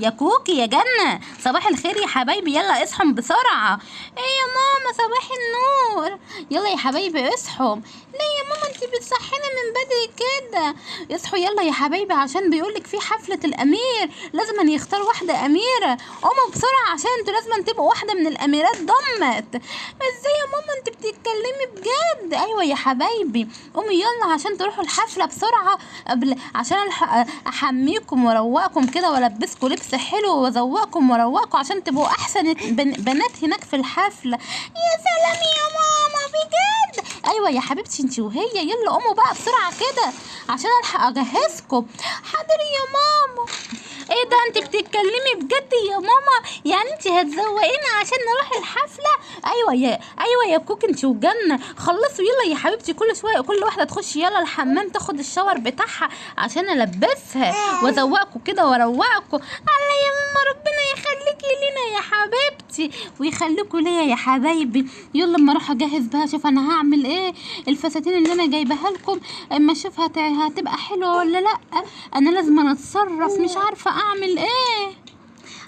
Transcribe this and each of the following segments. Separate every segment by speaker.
Speaker 1: يا كوكي يا جنة. صباح الخير يا حبايبي يلا اصحوا بسرعة. إيه يا ماما صباح النور. يلا يا حبايبي اصحوا ليه يا ماما؟ انتي بتصحينا من بدري كده. اصحوا يلا يا حبايبي عشان بيقولك في حفلة الأمير. لازم يختار واحدة أميرة. قوموا بسرعة عشان أنتوا لازم تبقوا واحدة من الأميرات ضمت. إزاي يا ماما؟ انت بتتكلمي بجد. أيوه يا حبايبي. قوموا يلا عشان تروحوا الحفلة بسرعة قبل عشان أحميكم وأروقكم كده وألبسكم لبس حلو وأذوقكم وأروقكم. عشان تبقوا أحسن. بن- بنات هناك في الحفلة. يا سلام يا ماما بجد؟ أيوه يا حبيبتي انت وهي. يلا قوموا بقى بسرعة كده عشان ألحق أجهزكم. حاضر يا ماما. إيه ده انت بتتكلمي بجد يا ماما؟ يعني انت هتزوقينا عشان نروح الحفلة؟ أيوه يا أيوه يا كوك انت وجنة. خلصوا يلا يا حبيبتي كل شوية كل واحدة تخش يلا الحمام تاخد الشاور بتاعها عشان ألبسها. وازوقكم كده واروقكم الله يا ماما ربنا يخليكي لينا يا حبيبتي. ويخليكوا ليا يا حبايبي. يلا أما أروح أجهز بقى أشوف أنا هعمل إيه الفساتين اللي أنا جايباها لكم. أما أشوف هت- هتبقى حلوة ولا لأ. أنا لازم أتصرف مش عارفة أعمل إيه؟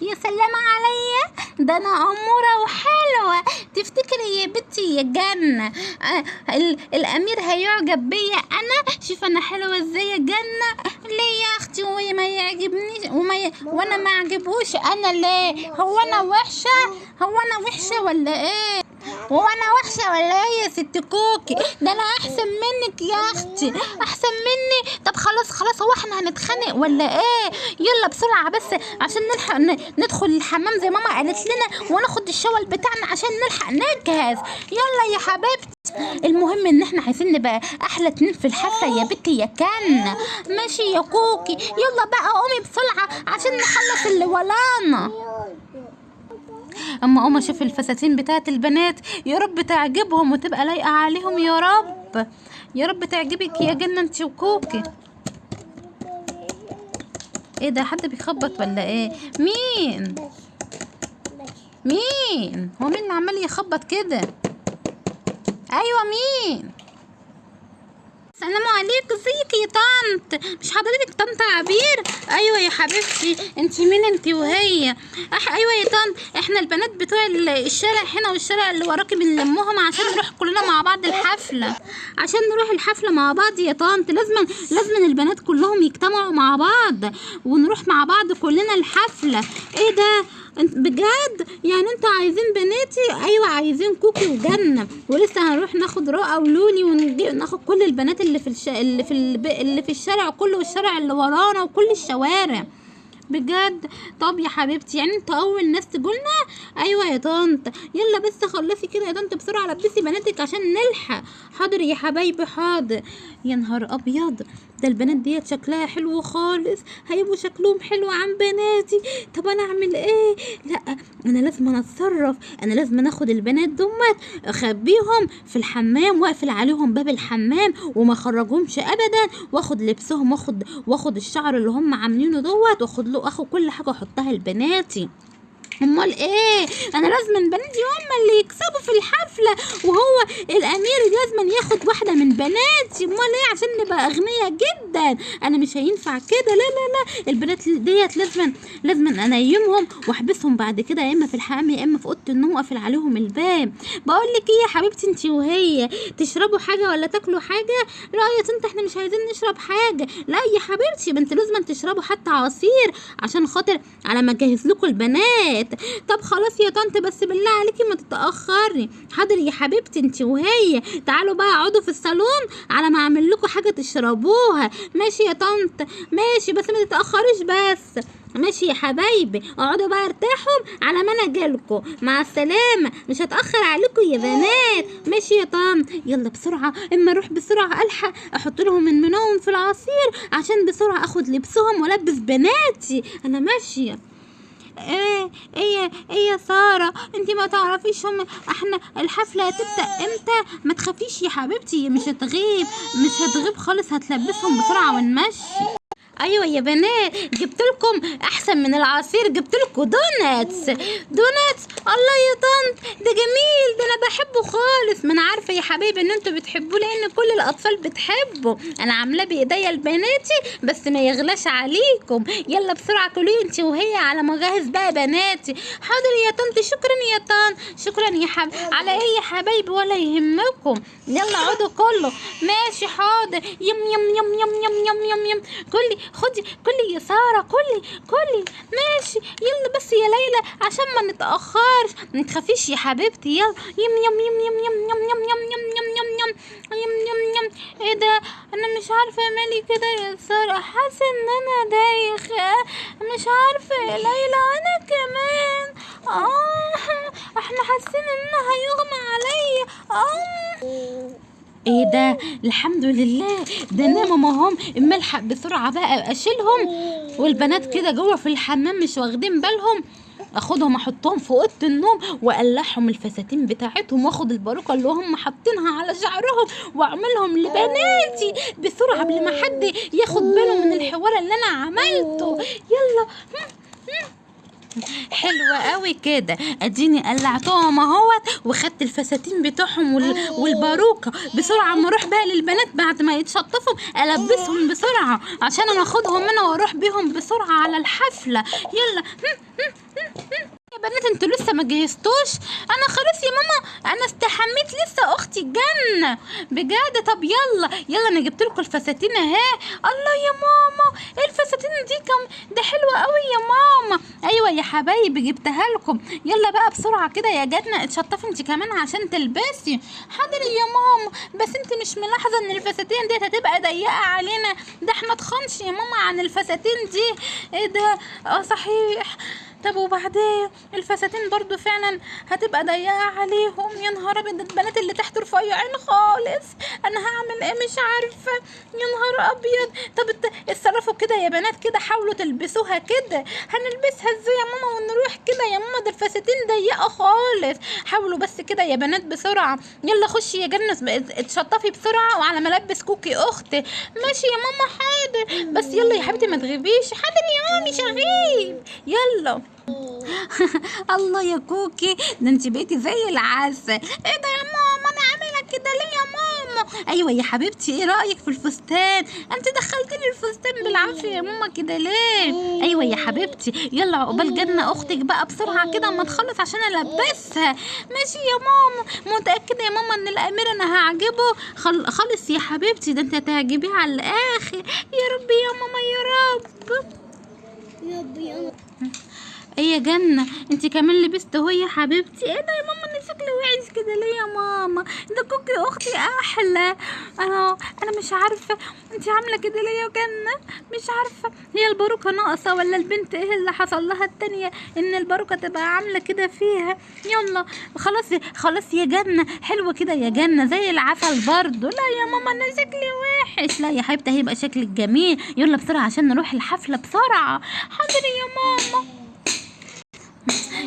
Speaker 1: يا سلام عليا. ده أنا أمورة وحلوة. تفتكري يا بنتي يا جنه آه ال- الأمير هيعجب بيا أنا؟ شوف أنا حلوة إزاي يا جنه ليه يا أختي؟ هو ما يعجبنيش وما ي... وأنا ما عجبوش أنا ليه؟ هو أنا وحشة؟ هو أنا وحشة ولا إيه؟ هو أنا وحشة ولا إيه يا ست كوكي. ده أنا أحسن منك يا أختي. أحسن مني. طب خلاص خلاص هو إحنا هنتخانق ولا إيه؟ يلا بسرعة بس عشان نلحق ندخل الحمام زي ماما قالت لنا وناخد الشاور بتاعنا عشان نلحق نجهز. يلا يا حبيبتي. المهم إن إحنا عايزين نبقى أحلى اتنين في الحفله يا بنتي يا كان ماشي يا كوكي. يلا بقى قومي بسرعة عشان نخلص اللي ورانا. أما اقوم أشوف الفساتين بتاعت البنات يا رب تعجبهم وتبقى لايقة عليهم يا رب. يا رب تعجبك يا جنة انت وكوكي. إيه ده حد بيخبط ولا إيه؟ مين؟ مين؟ هو مين عمال يخبط كده؟ أيوه مين؟ السلام عليكم ازيك يا طنط؟ مش حضرتك طنط عبير؟ أيوه يا حبيبتي انت مين انت وهي؟ أح أيوه يا طنط إحنا البنات بتوع ال- الشارع هنا والشارع اللي وراكي بنلمهم عشان نروح كلنا مع بعض الحفلة. عشان نروح الحفلة مع بعض يا طنط لازم لازم البنات كلهم يجتمعوا مع بعض ونروح مع بعض كلنا الحفلة. إيه ده؟ انت بجد؟ يعني أنتوا عايزين بناتي؟ أيوه عايزين كوكي وجنة. ولسه هنروح ناخد رؤى ولولي وناخد كل البنات اللي في الش... اللي في الب... اللي في الشارع كله والشارع اللي ورانا وكل الشوارع. بجد. طب يا حبيبتي يعني انت أول ناس تقولنا؟ أيوه يا طنط. يلا بس خلصي كده يا طنط بسرعة لبسي بناتك عشان نلحق. حاضر يا حبايبي حاضر. يا نهار أبيض. ده البنات ديت شكلها حلو خالص. هيبقوا شكلهم حلو عن بناتي. طب أنا أعمل إيه؟ لأ أنا لازم أتصرف. أنا لازم آخد البنات دمت. أخبيهم في الحمام وأقفل عليهم باب الحمام وما أخرجهمش ابدا. وآخد لبسهم وآخد وآخد الشعر اللي هم عاملينه دوت وآخد اخد كل حاجة احطها لبناتي. امال إيه؟ أنا لازم بناتي هم اللي يكسبوا في الحفلة وهو الامير لازم ياخد واحدة من بناتي. امال إيه؟ عشان نبقى اغنياء جدا. أنا مش هينفع كده. لا لا لا. البنات ديت لازم لازم انيمهم واحبسهم بعد كده يا اما في الحمام يا اما في اوضة النوم واقفل عليهم الباب. بقول لك إيه يا حبيبتي انت وهي؟ تشربوا حاجة ولا تاكلوا حاجة؟ لا يا طنط إحنا مش عايزين نشرب حاجة. لا يا حبيبتي انت لازم تشربوا حتى عصير عشان خاطر على ما اجهز لكم البنات. طب خلاص يا طنط بس بالله عليكي ما تتأخري. حاضر يا حبيبتي انت وهي. تعالوا بقى اقعدوا في الصالون على ما اعمل لكم حاجة تشربوها. ماشي يا طنط. ماشي بس ما تتأخريش بس. ماشي يا حبايبي. اقعدوا بقى ارتاحوا على ما أنا اجيلكوا. مع السلامة. مش هتأخر عليكم يا بنات. ماشي يا طنط. يلا بسرعة. اما أروح بسرعة ألحق أحط لهم من منهم في العصير عشان بسرعة اخد لبسهم والبس بناتي. أنا ماشية. إيه إيه يا سارة؟ انت ما تعرفيش هم إحنا الحفلة هتبدأ إمتى؟ ما تخافيش يا حبيبتي مش هتغيب مش هتغيب خالص هتلبسهم بسرعة ونمشي. أيوه يا بنات جبت لكم أحسن من العصير جبت لكم donuts donuts الله يا طنط ده جميل ده أنا بحبه خالص. ما أنا عارفة يا حبايبي إن أنتوا بتحبوه لأن كل الأطفال بتحبه. أنا عاملاه بإيديا لبناتي بس ما يغلاش عليكم. يلا بسرعة كلوه انت وهي على ما أجهز بقى بناتي. حاضر يا طنط شكرا يا طنط. شكرا يا حب على إيه يا حبايبي؟ ولا يهمكم. يلا اقعدوا كله. ماشي حاضر. يم يم يم يم يم يم يم, يم. كلي خدي كلي يا ساره كلي كلي ماشي يلا بس يا ليلى عشان ما نتاخرش ما تخافيش يا حبيبتي يلا يم يم يم يم يم يم يم يم يم يم يم يم يم يم يم إيه ده أنا مش عارفه مالي كده يا ساره حاسه ان أنا دايخه مش عارفه يا ليلى أنا كمان آه إحنا حاسين ان هيغمى عليا آه إيه ده؟ الحمد لله. ده ناموا اما الحق بسرعة بقى اشيلهم والبنات كده جوه في الحمام مش واخدين بالهم. اخدهم احطهم في اوضة النوم واقلعهم الفساتين بتاعتهم واخد الباروكة اللي هم حاطينها على شعرهم واعملهم لبناتي بسرعة قبل ما حد ياخد باله من الحوار اللي أنا عملته. يلا. حلوة قوي كده. اديني قلعتهم اهوت وخدت الفساتين بتوعهم وال... والباروكة بسرعة أما أروح بقى للبنات بعد ما يتشطفوا ألبسهم بسرعة عشان أنا أخدهم أنا وأروح بيهم بسرعة على الحفلة. يلا. بنات أنتوا لسه ما جهزتوش؟ أنا خلاص يا ماما أنا استحميت لسه أختي الجنة بجد؟ طب يلا يلا أنا جبت لكم الفساتين أهي. الله يا ماما إيه الفساتين دي؟ كم؟ ده حلوة قوي يا ماما. أيوه يا حبايبي جبتها لكم. يلا بقى بسرعة كده يا جنة اتشطفي انت كمان عشان تلبسي. حاضر يا ماما بس انت مش ملاحظة إن الفساتين ديت هتبقى ضيقة علينا؟ ده إحنا تخنش يا ماما عن الفساتين دي. إيه ده؟ آه صحيح. طب وبعدين الفساتين برضو فعلا هتبقى ضيقة عليهم. يا نهار أبيض البنات اللي تحت رفيعين خالص. أنا هعمل إيه؟ مش عارفة. يا نهار أبيض. طب ات- اتصرفوا كده يا بنات كده حاولوا تلبسوها كده. هنلبسها إزاي يا ماما ونروح كده يا ماما؟ ده الفساتين ضيقة خالص. حاولوا بس كده يا بنات بسرعة. يلا خشي يا جنة اتشطفي بسرعة وعلى ما ألبس كوكي أختي ماشي يا ماما حاضر. بس يلا يا حبيبتي ما تغيبيش. حاضر يا مامي شغيب. يلا. الله يا كوكي ده انت بقيتي زي العسل. إيه ده يا ماما؟ أنا عامله كده ليه يا ماما؟ أيوه يا حبيبتي إيه رأيك في الفستان؟ انت دخلتي لي الفستان بالعافية يا ماما كده ليه؟ أيوه يا حبيبتي يلا عقبال جنة أختك بقى بسرعة كده اما تخلص عشان ألبسها. ماشي يا ماما متأكدة يا ماما إن الامير أنا هعجبه؟ خل... خلص يا حبيبتي ده انت هتعجبيه على الآخر. يا رب يا ماما يا رب. إيه يا جنة؟ انت كمان لبست اهو يا حبيبتي. إيه ده يا ماما؟ أنا شكلي وحش كده. ليه يا ماما؟ ده كوكي أختي أحلى. أنا أنا مش عارفة انت عاملة كده ليه يا جنة؟ مش عارفة. هي الباروكه ناقصة ولا البنت إيه اللي حصل لها التانية؟ ان الباروكه تبقى عاملة كده فيها. يلا خلاص خلاص يا جنة. حلوة كده يا جنة زي العسل برضو لا يا ماما أنا شكلي وحش. لا يا حبيبتي هيبقى شكلك جميل. يلا بسرعة عشان نروح الحفلة بسرعة. حاضر يا ماما.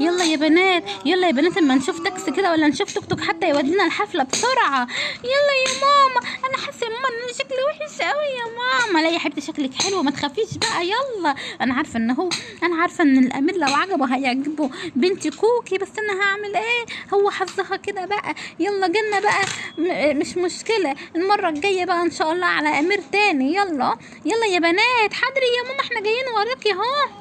Speaker 1: يلا يا بنات يلا يا بنات اما نشوف تاكسي كده ولا نشوف توك توك حتى يودينا الحفلة بسرعة. يلا يا ماما أنا حاسة يا ماما إن أنا شكلي وحش قوي يا ماما. لا يا حبيبتي شكلك حلو ما تخافيش بقى يلا. أنا عارفة إن هو أنا عارفة إن الأمير لو عجبه هيعجبه بنتي كوكي بس أنا هعمل إيه؟ هو حظها كده بقى. يلا جنة بقى. مش مشكلة. المرة الجاية بقى إن شاء الله على أمير تاني. يلا. يلا يا بنات حاضر يا ماما إحنا جايين وراكي أهو.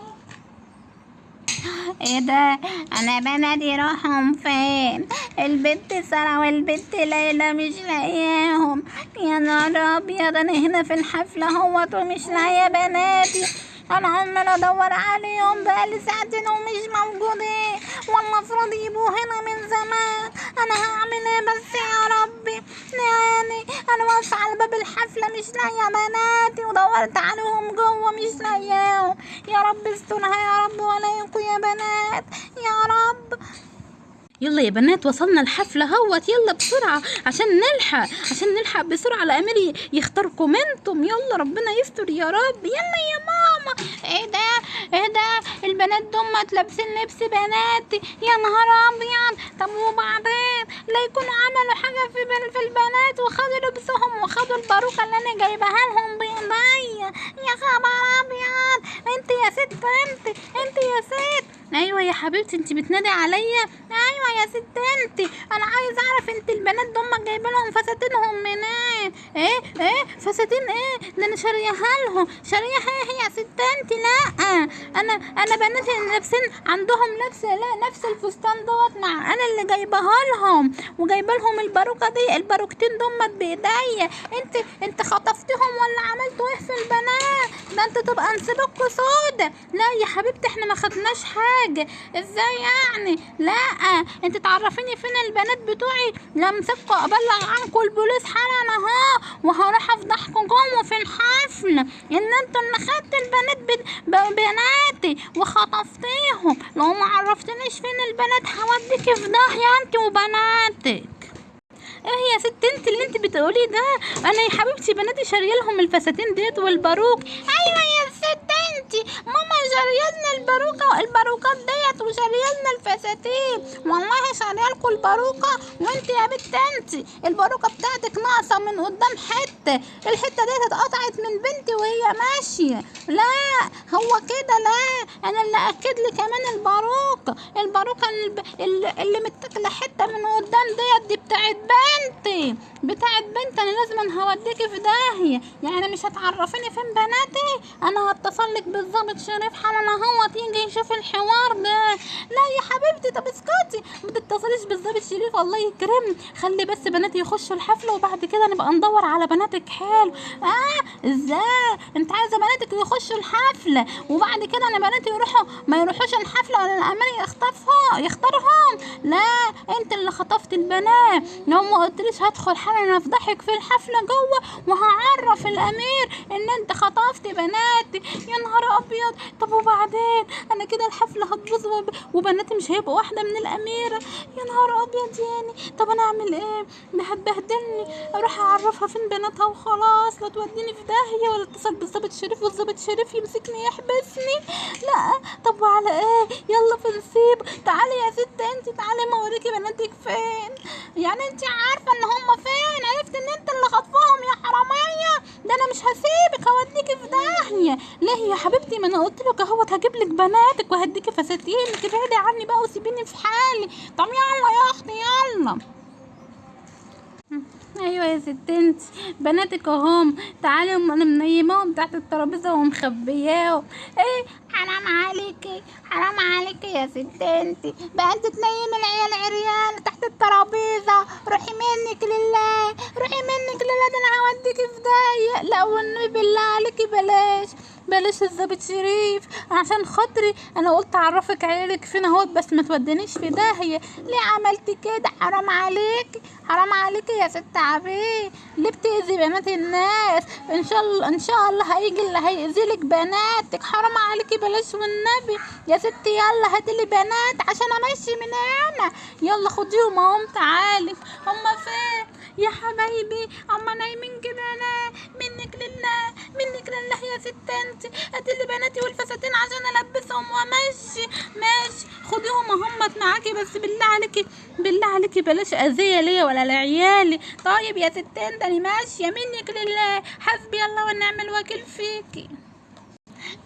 Speaker 1: إيه ده؟ أنا بنادي راحهم فين؟ البنت سارة والبنت ليلى مش لاقياهم. يا نهار أبيض أنا هنا في الحفلة أهوت ومش لاقية بناتي. أنا عمال ادور عليهم بقالي ساعتين ومش موجودين. والمفروض يبقوا هنا من زمان. أنا هعمل إيه بس يا ربي؟ يعني أنا واقفة على باب الحفلة مش لاقية بناتي ودورت عليهم جوه مش لاقياهم. يا رب استرها يا رب ولايكوا يا بنات. يا رب. يلا يا بنات وصلنا الحفلة هوت. يلا بسرعة عشان نلحق عشان نلحق بسرعة الأمير ي- يختاركم أنتم يلا ربنا يستر يا رب. يلا يا ماما. إيه ده؟ إيه ده؟ الب... البنات دمت لابسين لبس بناتي يا نهار أبيض. طب وبعدين؟ لا يكونوا عملوا حاجة في في البنات. وخدوا لبسهم وخدوا الباروكه اللي أنا جايبها لهم بايديا يا خبر أبيض. أنت يا ست أنت أنت يا ست. أيوه يا حبيبتي انت بتنادي عليا؟ أيوه يا ست انت أنا عايز أعرف انت البنات دول جايبه لهم فساتينهم منين؟ إيه؟ إيه؟ فساتين إيه؟ ده أنا شاريها لهم. شاريها إيه يا ست انت لأ. أنا أنا بناتي لابسين عندهم نفس لا نفس الفستان دوت مع أنا اللي جايبها لهم. وجايبة لهم الباروكة دي الباروكتين دمت بإيديا. انت انت خطفتهم ولا عملتوا إيه في البنات؟ ده انت تبقى نسيبكوا سودا لا يا حبيبتي إحنا ما خدناش حاجة. إزاي يعني؟ لا أنت تعرفيني فين البنات بتوعي؟ لمسكوا أبلغ عنكم البوليس حالا أهو وهروح افضحكم في الحفل. إن أنتوا اللي خدتوا البنات بناتي وخطفتيهم. لو ما عرفتنيش فين البنات هوديكي في داهيه أنت وبناتك. إيه يا ست أنت اللي أنت بتقولي ده؟ أنا يا حبيبتي بناتي شارية لهم الفساتين ديت والباروك. أيوه يا ست انت ماما شاريه لنا الباروكة الباروكات ديت وشاريه لنا الفساتين والله شاريه لكم الباروكه وانت يا بنت انت. الباروكة بتاعتك ناقصة من قدام حتة. الحتة ديت اتقطعت من بنتي وهي ماشية. لا هو كده. لا. أنا اللي أكد لي كمان الباروكه الباروكه الب- اللي, اللي متاكلة حتة من قدام ديت دي بتاعت بنتي. بتاعت بنتي أنا لازم هوديكي في داهية. يعني مش هتعرفيني فين بناتي؟ أنا هتصل لك بالظابط شريف حالا أهو تيجي يشوف الحوار ده. لا يا حبيبتي طب اسكتي. ما تتصليش بالظابط شريف الله يكرمني خلي بس بناتي يخشوا الحفله وبعد كده نبقى ندور على بناتك. حلو. آه إزاي؟ أنت عايزة بناتك يخشوا الحفله وبعد كده أنا بناتي يروحوا. ما يروحوش الحفلة ولا الامير يخطفها يختارهم. لا أنت اللي خطفت البنات. لو ما قلتليش هدخل حالا افضحك في الحفلة جوه وهعرف الأمير إن أنت خطفت بناتي. يا نهار أبيض. طب وبعدين؟ أنا كده الحفلة هتبوظ وب- وبناتي مش هيبقوا واحدة من الأميرة. يا نهار أبيض يعني طب أنا أعمل إيه؟ ده هتبهدلني أروح أعرفها فين بناتها وخلاص. لا توديني في داهية ولا اتصل بالظابط شريف والظابط شريف يمسكني يحبسني. لا طب وعلى إيه؟ يلا في نسيب تعالي يا ست أنت تعالي ما أوريكي بناتك فين. يعني أنت عارفة إن هم فين؟ عرفت إن أنت اللي خطفهم يا حرامية؟ ده أنا مش هسيبك هوديكي في داهية. ليه يا حبيبتي؟ ما أنا قلت لك أهوت هجيب لك بناتك وهديكي فساتينك ابعدي عني بقى وسيبيني في حالي. طب يلا يا أختي يلا. أيوه يا ست أنت بناتك اهم تعالي أنا منيماهم تحت الترابيزة ومخبياهم. إيه؟ حرام عليكي حرام عليكي يا ست انت بقى انت تنيم العيال عريان تحت الترابيزة. روحي منك لله روحي منك لله ده أنا هوديكي في داهية. لا والنبي بالله عليكي بلاش. بلاش الظابط شريف عشان خاطري أنا قلت أعرفك عيالك فين أهوت بس ما تودنيش في داهية. ليه عملتي كده؟ حرام عليك. حرام عليك يا ست عبيه ليه بتأذي بنات الناس؟ إن شاء الله إن شاء الله هيجي اللي هيأذيلك بناتك. حرام عليكي بلاش والنبي يا ستي يلا هاتلي بنات عشان أمشي من هنا. يلا خديهم اهم تعالي. هما فين؟ يا حبايبي هما نايمين كده أنا. منك لله. منك لله يا ست انت هاتلي بناتي والفساتين عشان ألبسهم. وامشي ماشي. خديهم همت معاكي بس بالله عليكي بالله عليكي بلاش أذية ليا ولا لعيالي. طيب يا ست انت أنا ماشية. منك لله. حسبي الله ونعم الوكيل فيكي.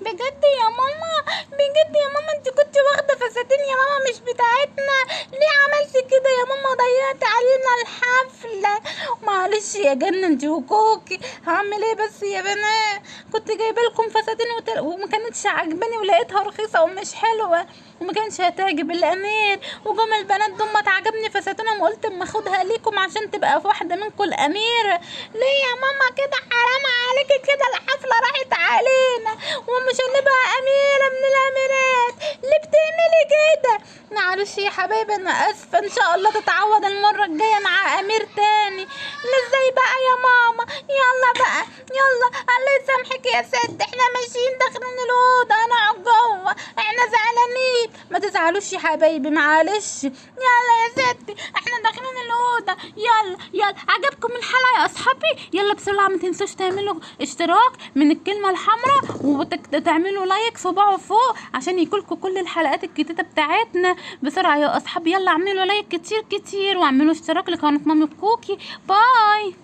Speaker 1: بجد يا ماما؟ بجد يا ماما انت كنت واخدة فساتين يا ماما مش بتاعتنا. ليه عملتي كده يا ماما؟ ضيعت علينا الحفلة. معلش يا جنة انت وكوكي. هعمل إيه بس يا بنات؟ كنت جايبة لكم فساتين وتل... وما كانتش عاجباني ولقيتها رخيصة ومش حلوة. وما كانش هتعجب الأمير. وجم البنات دول ما عجبني فساتينهم. وقلت أما أخدها ليكم عشان تبقى في واحدة منكم الاميره ليه يا ماما كده؟ حرام عليكي كده. الحفلة راحت علينا. ومش هنبقى اميره من الأميرات. ليه بتعملي كده معلش يا حبايبي أنا آسفة. إن شاء الله تتعوض المرة الجاية مع أمير تاني. لا إزاي بقى يا ماما؟ يلا بقى يلا. الله يسامحك يا ست إحنا ماشيين داخلين الأوضة. أنا جوه إحنا زعلانين. ما تزعلوش يا حبايبي معلش. يلا يا ستي إحنا داخلين الأوضة. يلا يلا. عجبكم الحلقة يا أصحابي؟ يلا بسرعة ما تنسوش تعملوا اشتراك من الكلمة الحمراء وتعملوا like صباعه فوق عشان يجيلكوا كل الحلقات الجديدة بتاعتنا. بسرعة يا أصحابي. يلا اعملوا like كتير كتير واعملوا اشتراك لقناة مامي كوكي. bye.